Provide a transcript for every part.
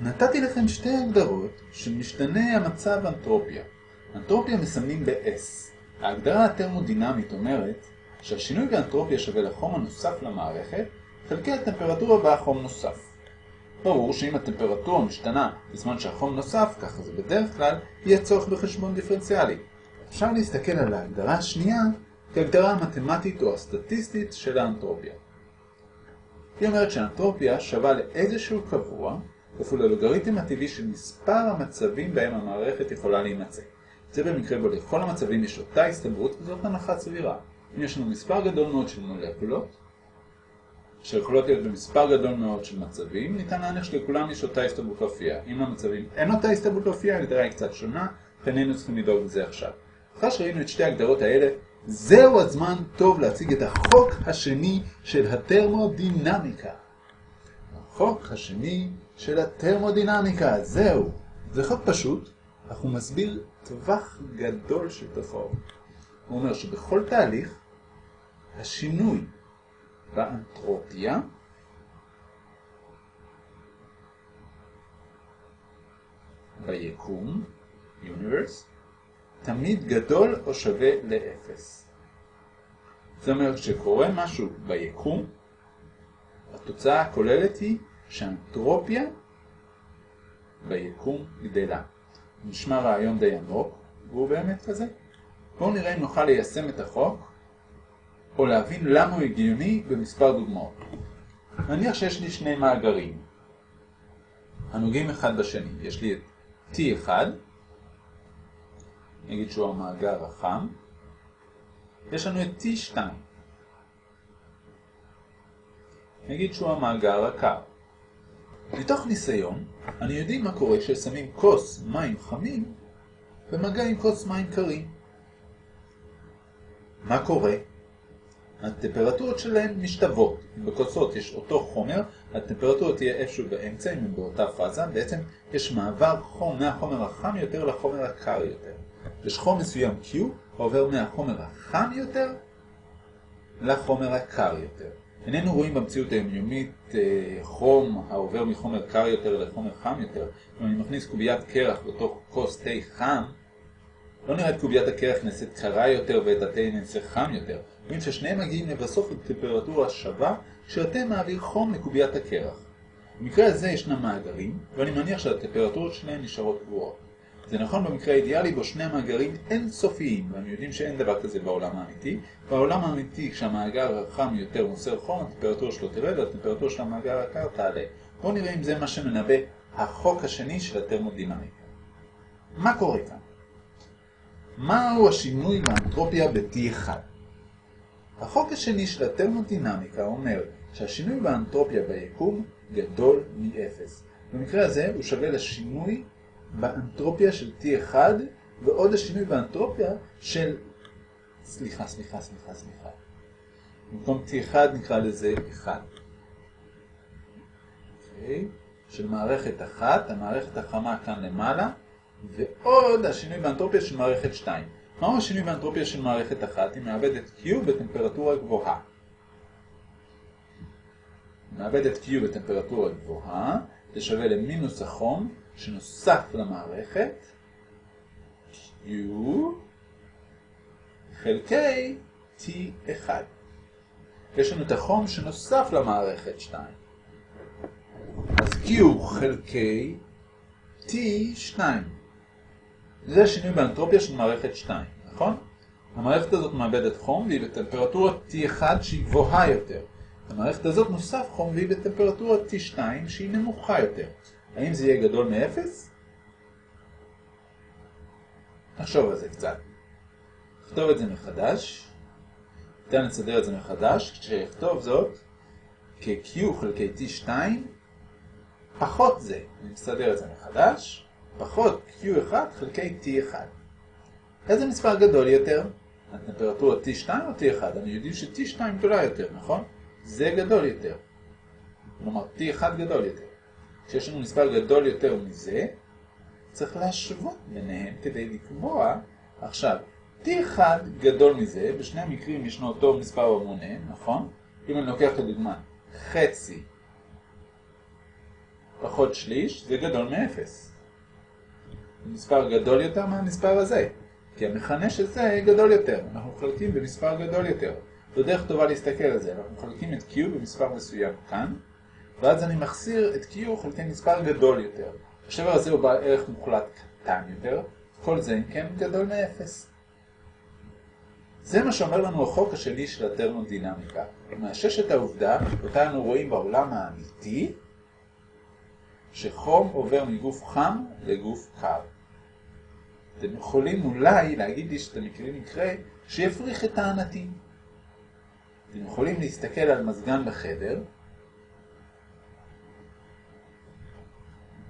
נתתי לכם שתי הגדרות של משתנה המצב אנטרופיה. אנטרופיה מסמנים ב-S. ההגדרה הטרמודינמית אומרת שהשינוי באנטרופיה שווה לחום הנוסף למערכת חלקי הטמפרטורה בה חום נוסף. ברור שאם הטמפרטורה משתנה בזמן שהחום נוסף, ככה זה בדרך כלל, יהיה צורך בחשבון דיפרנציאלי. אפשר להסתכל על ההגדרה השנייה כהגדרה המתמטית או הסטטיסטית של האנטרופיה. היא אומרת שהאנטרופיה שווה לאיזשהו קבוע כפול הלוגריתם הטבעי של מספר המצבים בהם המערכת יכולה להימצא. זה במקרה בו לכל המצבים יש אותה הסתברות וזאת הנחה סבירה. אם יש לנו מספר גדול מאוד של מולקולות, שיכולות להיות במספר גדול מאוד של מצבים, ניתן להניח שלכולם יש אותה הסתברות להופיע. אם למצבים אין אותה הסתברות להופיע, ההגדרה היא קצת שונה, לכן היינו צריכים לדאוג לזה עכשיו. אחרי שראינו את שתי ההגדרות האלה, זהו הזמן טוב להציג את החוק השני של הטרמודינמיקה. החוק השני של הטרמודינמיקה, זהו. זה חוק פשוט, אך הוא מסביר טווח גדול של תופעות. הוא אומר שבכל תהליך, השינוי באנטרופיה ביקום, universe, תמיד גדול או שווה לאפס. זאת אומרת, כשקורה משהו ביקום, התוצאה הכוללת היא שהאנטרופיה ביקום גדלה. נשמע רעיון די עמוק, והוא באמת כזה. בואו נראה אם נוכל ליישם את החוק, או להבין למה הוא הגיוני במספר דוגמאות. נניח שיש לי שני מאגרים, הנוגעים אחד בשני. יש לי את T1, נגיד שהוא המאגר החם, יש לנו את T2, נגיד שהוא המאגר הקר. מתוך ניסיון, אני יודעים מה קורה כששמים כוס מים חמים במגע עם כוס מים קרים. מה קורה? הטמפרטורות שלהן משתוות. אם בכוסות יש אותו חומר, הטמפרטורה תהיה איפשהו באמצע, אם הם באותה פאזה. בעצם יש מעבר חום מהחומר החם יותר לחומר הקר יותר. יש חום מסוים Q עובר מהחומר החם יותר לחומר הקר יותר. איננו רואים במציאות היומיומית אה, חום העובר מחומר קר יותר לחומר חם יותר. אם אני מכניס קוביית קרח בתוך כוס תה חם, לא נראה את קוביית הקרח נעשית קרה יותר ואת התה נעשה חם יותר. רואים ששניהם מגיעים לבסוף לטמפרטורה שווה כשהתה מעביר חום לקוביית הקרח. במקרה הזה ישנם מאגרים, ואני מניח שהטמפרטורות שלהם נשארות קבועות. זה נכון במקרה האידיאלי בו שני המאגרים אינסופיים, ואנו יודעים שאין דבר כזה בעולם האמיתי. בעולם האמיתי, כשהמאגר החם יותר מוסר חום, הטמפרטורה שלו תרד, והטמפרטורה של המאגר הקר תעלה. בואו נראה אם זה מה שמנבא החוק השני של הטרמודינמיקה. מה קורה כאן? מהו השינוי באנטרופיה ב-T1? החוק השני של הטרמודינמיקה אומר שהשינוי באנטרופיה ביקום גדול מ-0. במקרה הזה הוא שווה לשינוי באנטרופיה של T1 ועוד השינוי באנטרופיה של... סליחה, סליחה, סליחה, סליחה. במקום T1 נקרא לזה 1. אוקיי? של מערכת אחת, המערכת החמה כאן למעלה, ועוד השינוי באנטרופיה של מערכת 2. מהו השינוי באנטרופיה של מערכת אחת? היא מאבדת Q בטמפרטורה גבוהה. מאבדת Q בטמפרטורה גבוהה, זה שווה למינוס החום שנוסף למערכת, Q חלקי T1. יש לנו את החום שנוסף למערכת 2. אז Q חלקי T2. זה השינוי באנטרופיה של מערכת 2, נכון? המערכת הזאת מאבדת חום והיא בטמפרטורה T1 שהיא גבוהה יותר. המערכת הזאת נוסף חום והיא בטמפרטורה T2 שהיא נמוכה יותר. האם זה יהיה גדול מ-0? נחשוב על זה קצת. נכתוב את זה מחדש. ניתן לסדר את זה מחדש. כשאכתוב זאת כ-Q חלקי T2 פחות זה. אני מסדר את זה מחדש. פחות Q1 חלקי T1. איזה מספר גדול יותר? הטמפרטורה T2 או T1? אני יודעים ש-T2 גדולה יותר, נכון? זה גדול יותר. כלומר, T1 גדול יותר. כשיש לנו מספר גדול יותר מזה, צריך להשוות ביניהם כדי לקבוע עכשיו, T1 גדול מזה, בשני המקרים ישנו אותו מספר במונה, נכון? אם אני לוקח לדוגמה חצי פחות שליש זה גדול מאפס. מספר גדול יותר מהמספר הזה, כי המכנה של זה גדול יותר. אנחנו מחלקים במספר גדול יותר. זו דרך טובה להסתכל על זה. אנחנו מחלקים את Q במספר מסוים כאן, ואז אני מחסיר את Q חלקי מספר גדול יותר. השבר הזה הוא בעל ערך מוחלט קטן יותר, כל זה אם כן גדול מאפס. זה מה שאומר לנו החוק השני של הטרמודינמיקה. הוא מאשש את העובדה, אותה אנו רואים בעולם האמיתי, שחום עובר מגוף חם לגוף קר. אתם יכולים אולי להגיד לי שאתם מכירים מקרה שיפריך את טענתי. אתם יכולים להסתכל על מזגן בחדר,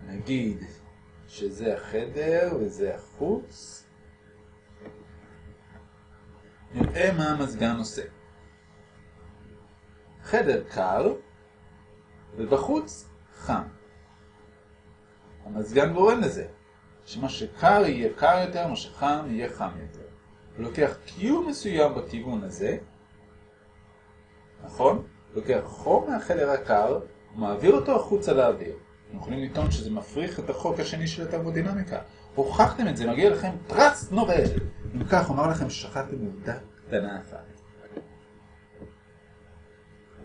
נגיד שזה החדר וזה החוץ, נראה מה המזגן עושה. חדר קר, ובחוץ חם. המזגן גורם לזה, שמה שקר יהיה קר יותר, מה שחם יהיה חם יותר. הוא לוקח קיום מסוים בכיוון הזה, נכון? הוא לוקח חום מהחדר הקר, ומעביר אותו החוצה לאוויר. אנחנו יכולים לטעון שזה מפריך את החוק השני של התרמודינמיקה. הוכחתם את זה, מגיע לכם פרס נובל. אם כך, אומר לכם ששכחתם עובדה קטנה אחת.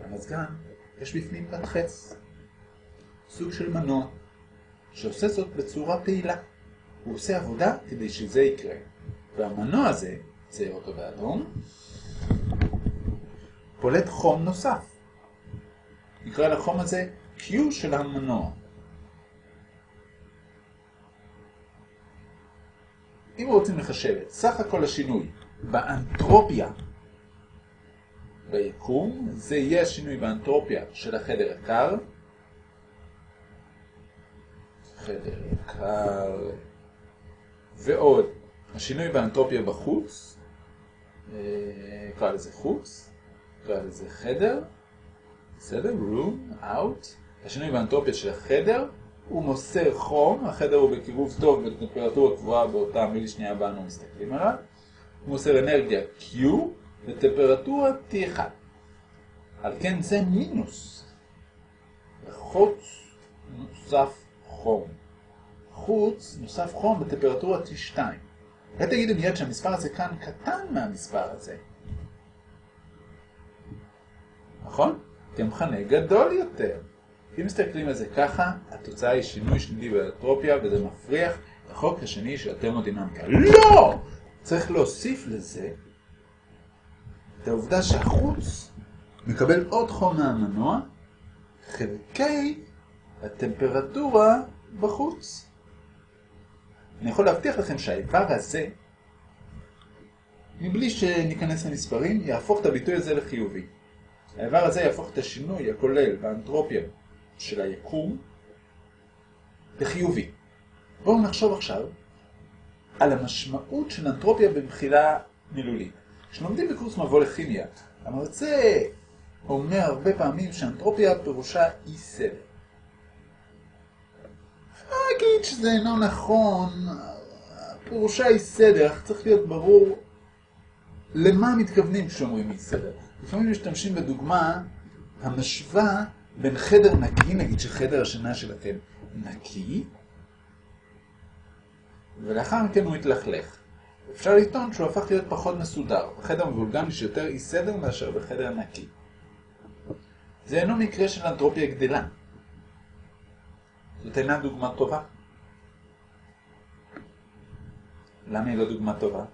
במזגן יש בפנים פת חץ, סוג של מנוע, שעושה זאת בצורה פעילה. הוא עושה עבודה כדי שזה יקרה. והמנוע הזה, צייר אותו באדום, פולט חום נוסף. נקרא לחום הזה Q של המנוע. אם רוצים לחשב את סך הכל השינוי באנטרופיה ביקום, זה יהיה השינוי באנטרופיה של החדר הקר. חדר קר, ועוד השינוי באנטרופיה בחוץ, נקרא לזה חוץ, נקרא לזה חדר, בסדר? room, out. השינוי באנטרופיה של החדר הוא מוסר חום, החדר הוא בקירוב טוב בטמפרטורה קבועה באותה מילי שנייה בה אנו מסתכלים עליו. הוא מוסר אנרגיה Q בטמפרטורה T1. על כן זה מינוס. בחוץ נוסף חום. חוץ נוסף חום בטמפרטורה T2. אולי תגידו מיד שהמספר הזה כאן קטן מהמספר הזה. נכון? כי המכנה גדול יותר. אם מסתכלים על זה ככה, התוצאה היא שינוי שלילי באנטרופיה, וזה מפריח את החוק השני של הטרמודינמיקה. לא! צריך להוסיף לזה את העובדה שהחוץ מקבל עוד חום מהמנוע, חלקי הטמפרטורה בחוץ. אני יכול להבטיח לכם שהאיבר הזה, מבלי שניכנס למספרים, יהפוך את הביטוי הזה לחיובי. האיבר הזה יהפוך את השינוי הכולל באנטרופיה של היקום לחיובי. בואו נחשוב עכשיו על המשמעות של אנטרופיה במחילה מילולית. כשלומדים בקורס מבוא לכימיה, המרצה אומר הרבה פעמים שאנטרופיה פירושה אי סדר. אגיד שזה אינו נכון, פירושה אי סדר, צריך להיות ברור למה מתכוונים כשאומרים אי סדר. לפעמים משתמשים בדוגמה המשווה בין חדר נקי, נגיד שחדר השינה שלכם נקי, ולאחר מכן הוא התלכלך. אפשר לטעון שהוא הפך להיות פחות מסודר. בחדר מבולגן יש יותר אי סדר מאשר בחדר נקי. זה אינו מקרה של אנטרופיה גדלה. זאת אינה דוגמה טובה. למה היא לא דוגמה טובה?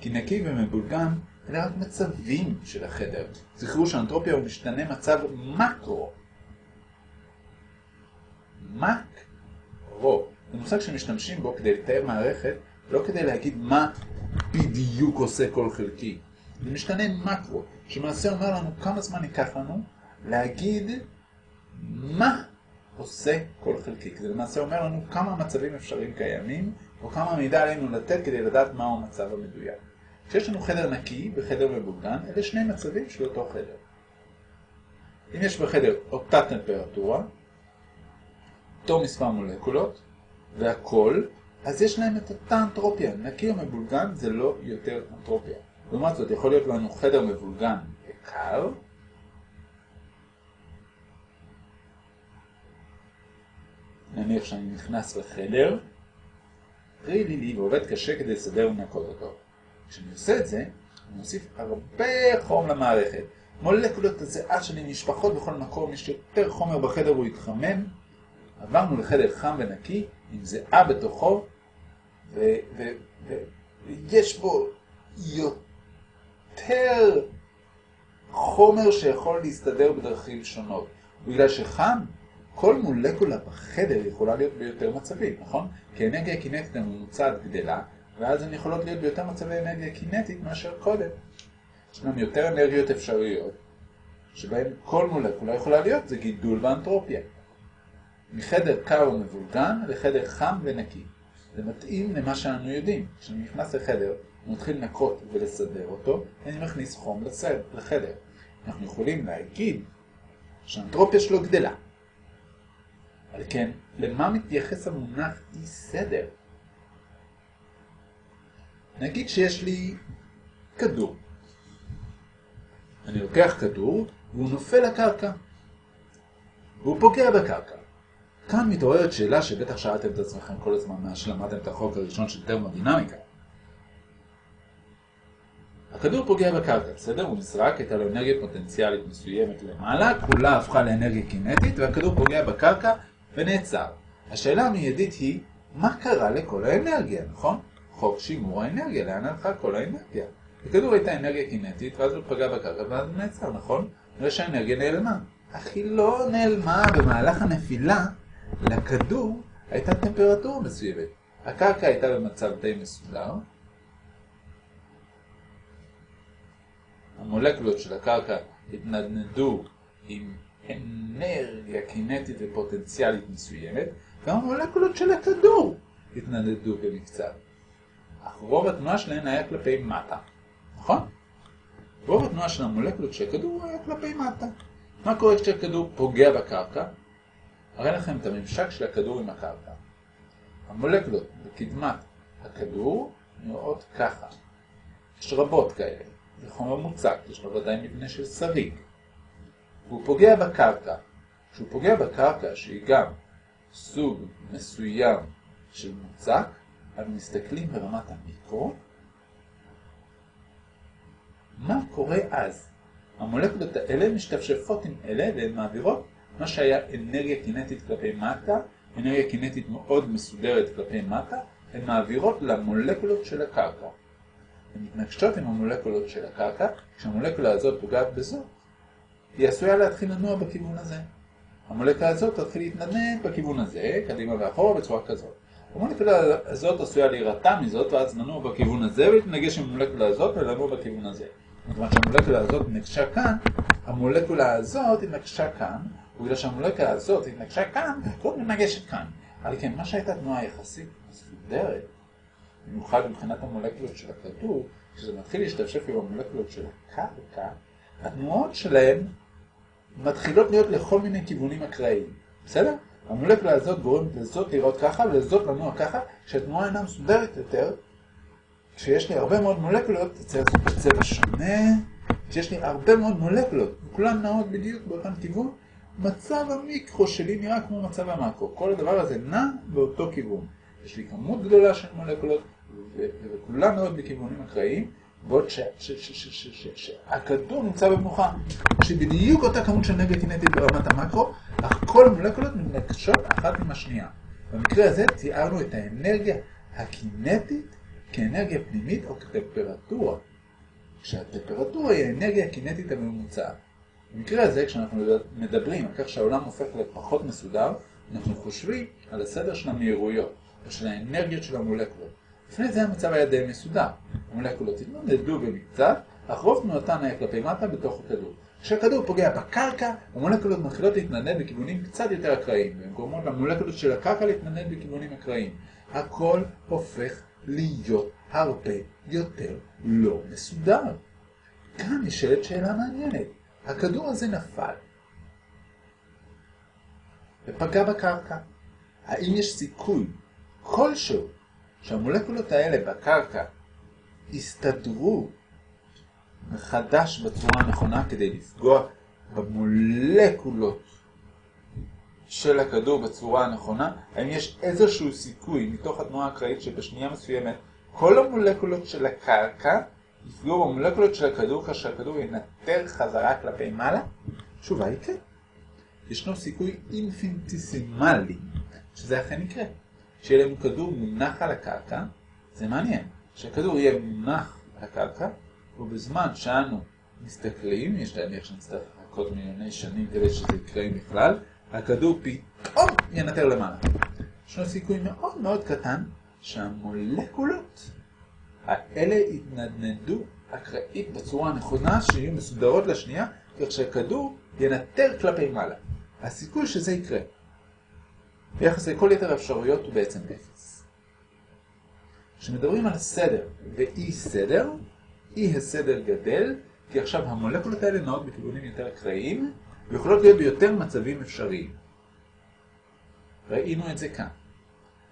כי נקי ומבולגן אלה רק מצבים של החדר. זכרו שאנטרופיה הוא משתנה מצב מקרו. מקרו. זה מושג שמשתמשים בו כדי לתאר מערכת, לא כדי להגיד מה בדיוק עושה כל חלקי. זה משתנה מקרו, שמעשה אומר לנו כמה זמן ייקח לנו להגיד מה עושה כל חלקי. זה למעשה אומר לנו כמה מצבים אפשריים קיימים, או כמה מידע עלינו לתת כדי לדעת מהו המצב המדויק. כשיש לנו חדר נקי וחדר מבולגן, אלה שני מצבים של אותו חדר. אם יש בחדר אותה טמפרטורה, אותו מספר מולקולות, והכל, אז יש להם את אותה אנטרופיה. נקי או מבולגן זה לא יותר אנטרופיה. לעומת זאת, יכול להיות לנו חדר מבולגן וקר, נניח שאני נכנס לחדר, פרי לי לי ועובד קשה כדי לסדר ולנקות אותו. כשאני עושה את זה, אני מוסיף הרבה חום למערכת. מולקולות הזיעה שלי נשפחות בכל מקום, יש יותר חומר בחדר והוא יתחמם. עברנו לחדר חם ונקי, עם זיעה בתוכו, ויש בו יותר חומר שיכול להסתדר בדרכים שונות. בגלל שחם, כל מולקולה בחדר יכולה להיות ביותר מצבים, נכון? כי אנרגיה קינטית הממוצעת גדלה, ואז הן יכולות להיות ביותר מצבי אנרגיה קינטית מאשר קודם. יש לנו יותר אנרגיות אפשריות, שבהן כל מולקולה יכולה להיות, זה גידול באנטרופיה. מחדר קר ומבולגן לחדר חם ונקי. זה מתאים למה שאנו יודעים. כשאני נכנס לחדר, אני מתחיל לנקות ולסדר אותו, אני מכניס חום לסד, לחדר. אנחנו יכולים להגיד שהאנטרופיה שלו גדלה. על כן, למה מתייחס המונח אי סדר? נגיד שיש לי כדור. אני לוקח כדור והוא נופל לקרקע. והוא פוגע בקרקע. כאן מתעוררת שאלה שבטח שאלתם את עצמכם כל הזמן מאז שלמדתם את החוק הראשון של טרמודינמיקה. הכדור פוגע בקרקע, בסדר? הוא נזרק, הייתה לו אנרגיה פוטנציאלית מסוימת למעלה, כולה הפכה לאנרגיה קינטית, והכדור פוגע בקרקע ונעצר. השאלה המיידית היא, מה קרה לכל האנרגיה, נכון? חוק שימור האנרגיה, לאן הלכה כל האנרגיה? לכדור הייתה אנרגיה קינטית, ואז הוא פגע בקרקע, ואז הוא נעצר, נכון? נראה שהאנרגיה נעלמה. אך היא לא נעלמה במהלך הנפילה, לכדור הייתה טמפרטורה מסוימת. הקרקע הייתה במצב די מסודר. המולקולות של הקרקע התנדנדו עם אנרגיה קינטית ופוטנציאלית מסוימת, והמולקולות של הכדור התנדנדו במקצת. רוב התנועה שלהן היה כלפי מטה, נכון? רוב התנועה של המולקולות של הכדור היה כלפי מטה. מה קורה כשהכדור פוגע בקרקע? אראה לכם את הממשק של הכדור עם הקרקע. המולקולות בקדמת הכדור נראות ככה. יש רבות כאלה. זה חומר מוצק, יש לו ודאי מבנה של שריג. והוא פוגע בקרקע. כשהוא פוגע בקרקע, שהיא גם סוג מסוים של מוצק, אנו מסתכלים ברמת המיקרו. מה קורה אז? המולקולות האלה משתפשפות עם אלה והן מעבירות מה שהיה אנרגיה קינטית כלפי מטה, אנרגיה קינטית מאוד מסודרת כלפי מטה, הן מעבירות למולקולות של הקרקע. הן מתנגשות עם המולקולות של הקרקע, כשהמולקולה הזאת פוגעת בזאת, היא עשויה להתחיל לנוע בכיוון הזה. המולקולה הזאת תתחיל להתנדנד בכיוון הזה, קדימה ואחורה בצורה כזאת. המולקולה הזאת עשויה להירתע מזאת, ואז לנוע בכיוון הזה, ולהתנגש עם המולקולה הזאת ולנוע בכיוון הזה. מכיוון שהמולקולה הזאת נקשה כאן, המולקולה הזאת התנגשה כאן, ובגלל שהמולקולה הזאת התנגשה כאן, לא מתנגשת כאן. אבל כן, מה שהייתה תנועה יחסית מסודרת, במיוחד מבחינת המולקולות של הכדור, כשזה מתחיל להשתפשף עם המולקולות של הקרקע, התנועות שלהן מתחילות להיות לכל מיני כיוונים אקראיים. בסדר? המולקולה הזאת גורמת לזאת לראות ככה ולזאת לנוע ככה, כשהתנועה אינה מסודרת יותר, כשיש לי הרבה מאוד מולקולות, לעשות בצבע שונה, כשיש לי הרבה מאוד מולקולות, כולן נעות בדיוק באותן כיוון, מצב המיקרו שלי נראה כמו מצב המאקרו. כל הדבר הזה נע באותו כיוון. יש לי כמות גדולה של מולקולות, וכולן נעות בכיוונים אקראיים, בעוד שהכדור נמצא במנוחה. שבדיוק אותה כמות של אנרגיה קינטית ברמת המקרו, אך כל המולקולות מתנגשות אחת עם השנייה. במקרה הזה תיארנו את האנרגיה הקינטית כאנרגיה פנימית או כטמפרטורה, כשהטמפרטורה היא האנרגיה הקינטית הממוצעת. במקרה הזה, כשאנחנו מדברים על כך שהעולם הופך לפחות מסודר, אנחנו חושבים על הסדר של המהירויות, או של האנרגיות של המולקולות. לפני זה המצב היה די מסודר. המולקולות התנדדו במקצת, אך רוב תנועתן היה כלפי מטה בתוך הכדור. כשהכדור פוגע בקרקע, המולקולות מתחילות להתנדנד בכיוונים קצת יותר אקראיים, והן גורמות למולקולות של הקרקע להתנדנד בכיוונים אקראיים. הכל הופך להיות הרבה יותר לא מסודר. כאן נשאלת שאלה מעניינת. הכדור הזה נפל ופגע בקרקע. האם יש סיכוי כלשהו שהמולקולות האלה בקרקע יסתדרו מחדש בצורה הנכונה כדי לפגוע במולקולות של הכדור בצורה הנכונה, האם יש איזשהו סיכוי מתוך התנועה האקראית שבשנייה מסוימת כל המולקולות של הקרקע יפגעו במולקולות של הכדור כאשר הכדור ינטר חזרה כלפי מעלה? התשובה היא כן. ישנו סיכוי אינפינטיסימלי שזה אכן יקרה. שיהיה לנו כדור מונח על הקרקע, זה מעניין. שהכדור יהיה מונח על הקרקע, ובזמן שאנו מסתכלים, יש להניח שנצטרך לחכות מיליוני שנים כדי שזה יקרה בכלל, הכדור פתאום ינטר למעלה. ישנו סיכוי מאוד מאוד קטן שהמולקולות האלה יתנדנדו אקראית בצורה הנכונה, שיהיו מסודרות לשנייה, כך שהכדור ינטר כלפי מעלה. הסיכוי שזה יקרה ביחס לכל יתר האפשרויות הוא בעצם אפס. כשמדברים על סדר ואי סדר, אי הסדר גדל, כי עכשיו המולקולות האלה נעות בכיוונים יותר אקראיים, ויכולות להיות ביותר מצבים אפשריים. ראינו את זה כאן.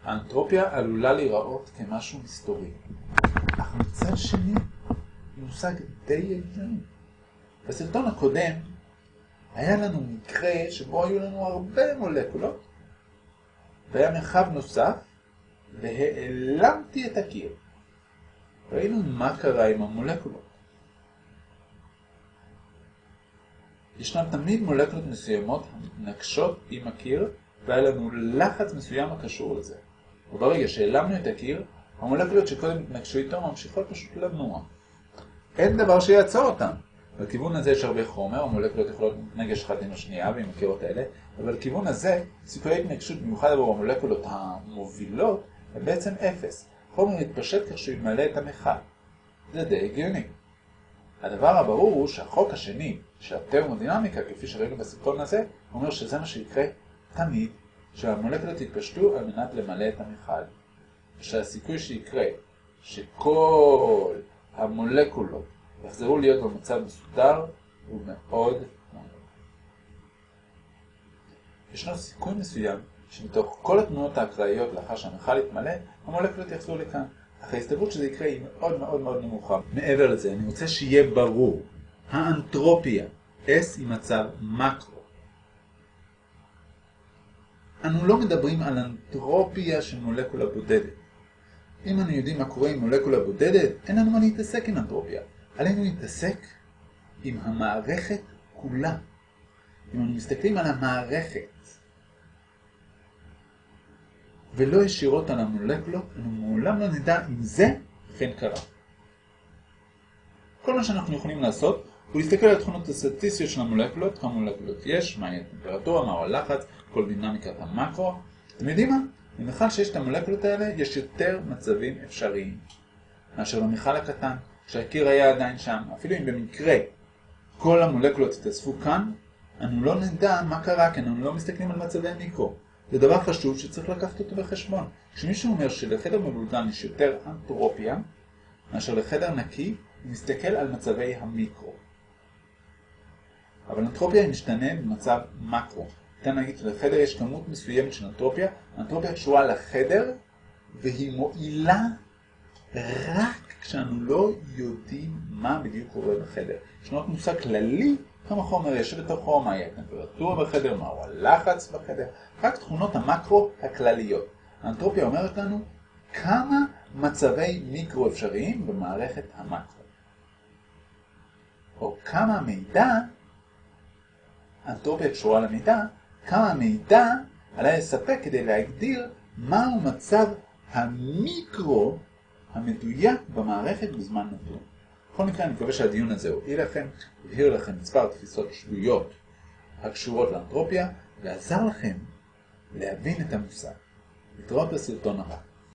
האנטרופיה עלולה להיראות כמשהו מסתורי. אך מצד שני, מושג די הגיוני. בסרטון הקודם היה לנו מקרה שבו היו לנו הרבה מולקולות, והיה מרחב נוסף, והעלמתי את הקיר. ראינו מה קרה עם המולקולות. ישנן תמיד מולקולות מסוימות המתנגשות עם הקיר, והיה לנו לחץ מסוים הקשור לזה. וברגע שהעלמנו את הקיר, המולקולות שקודם התנגשו איתו ממשיכות פשוט לנוע. אין דבר שיעצור אותם. בכיוון הזה יש הרבה חומר, המולקולות יכולות להתנגש אחת עם השנייה ועם הקירות האלה, אבל בכיוון הזה, סיכויי התנגשות במיוחד עבור המולקולות המובילות, הם בעצם אפס. חומר מתפשט כך שהוא ימלא את המכל. זה די הגיוני. הדבר הברור הוא שהחוק השני של התרמודינמיקה, כפי שראינו בסרטון הזה, אומר שזה מה שיקרה תמיד, שהמולקולות יתפשטו על מנת למלא את המכל. שהסיכוי שיקרה שכל המולקולות יחזרו להיות במצב מסודר הוא מאוד. ישנו סיכוי מסוים שמתוך כל התנועות האקראיות לאחר שהמכל יתמלא, המולקולות יחזרו לכאן. אך ההסתברות שזה יקרה היא מאוד מאוד מאוד נמוכה. מעבר לזה, אני רוצה שיהיה ברור, האנטרופיה, S היא מצב מקרו. אנו לא מדברים על אנטרופיה של מולקולה בודדת. אם אנו יודעים מה קורה עם מולקולה בודדת, אין לנו מה להתעסק עם אנטרופיה. עלינו להתעסק עם המערכת כולה. אם אנו מסתכלים על המערכת, ולא ישירות על המולקולות, אנו מעולם לא נדע אם זה אכן קרה. כל מה שאנחנו יכולים לעשות הוא להסתכל על התכונות הסטטיסטיות של המולקולות, כמה מולקולות יש, מהי הטמפרטורה, מהו הלחץ, כל דינמיקת המקרו. אתם יודעים מה? במכל שיש את המולקולות האלה, יש יותר מצבים אפשריים מאשר במכל הקטן, כשהקיר היה עדיין שם. אפילו אם במקרה כל המולקולות התאספו כאן, אנו לא נדע מה קרה, כי אנו לא מסתכלים על מצבי מיקרו. זה דבר חשוב שצריך לקחת אותו בחשבון. כשמישהו אומר שלחדר מבולגן יש יותר אנטרופיה מאשר לחדר נקי, הוא מסתכל על מצבי המיקרו. אבל אנטרופיה משתנה במצב מקרו. ניתן להגיד שלחדר יש כמות מסוימת של אנטרופיה, אנטרופיה קשורה לחדר והיא מועילה רק כשאנו לא יודעים מה בדיוק קורה בחדר. יש לנו מושג כללי כמה חומר יש בתוכו, מהי הטמפרטורה בחדר, מהו הלחץ בחדר, רק תכונות המקרו הכלליות. האנטרופיה אומרת לנו כמה מצבי מיקרו אפשריים במערכת המקרו. או כמה מידע, האנטרופיה קשורה למידע, כמה מידע עליי לספק כדי להגדיר מהו מצב המיקרו המדויק במערכת בזמן נתון. בכל מקרה, אני מקווה שהדיון הזה הועיל לכם, הבהיר לכם מספר תפיסות שגויות הקשורות לאנטרופיה, ועזר לכם להבין את המושג. נתראות בסרטון הבא.